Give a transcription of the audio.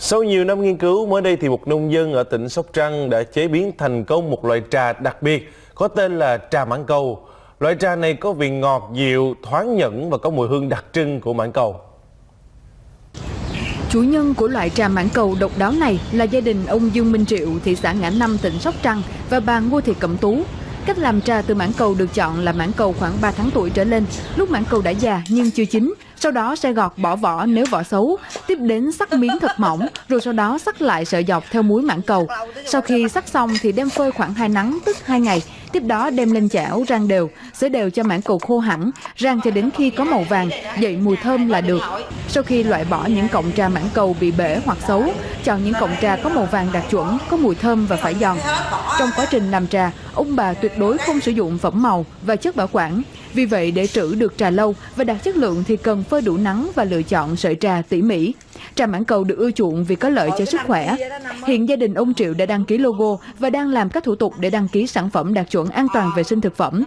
Sau nhiều năm nghiên cứu, mới đây thì một nông dân ở tỉnh Sóc Trăng đã chế biến thành công một loại trà đặc biệt có tên là trà mãng cầu. Loại trà này có vị ngọt, dịu, thoáng nhẫn và có mùi hương đặc trưng của mãng cầu. Chủ nhân của loại trà mãng cầu độc đáo này là gia đình ông Dương Minh Triệu, thị xã Ngã Năm, tỉnh Sóc Trăng và bà Ngô Thị Cẩm Tú. Cách làm trà từ mãng cầu được chọn là mãng cầu khoảng 3 tháng tuổi trở lên, lúc mãng cầu đã già nhưng chưa chín, sau đó sẽ gọt bỏ vỏ nếu vỏ xấu, tiếp đến sắc miếng thật mỏng, rồi sau đó sắc lại sợi dọc theo muối mảng cầu. Sau khi sắc xong thì đem phơi khoảng 2 nắng tức 2 ngày, tiếp đó đem lên chảo rang đều, xới đều cho mảng cầu khô hẳn, rang cho đến khi có màu vàng, dậy mùi thơm là được. Sau khi loại bỏ những cọng trà mảng cầu bị bể hoặc xấu, chọn những cọng trà có màu vàng đạt chuẩn, có mùi thơm và phải giòn. Trong quá trình làm trà, ông bà tuyệt đối không sử dụng phẩm màu và chất bảo quản. Vì vậy để trữ được trà lâu và đạt chất lượng thì cần phơi đủ nắng và lựa chọn sợi trà tỉ mỉ. Trà mãng cầu được ưa chuộng vì có lợi cho sức khỏe. Hiện gia đình ông Triệu đã đăng ký logo và đang làm các thủ tục để đăng ký sản phẩm đạt chuẩn an toàn vệ sinh thực phẩm.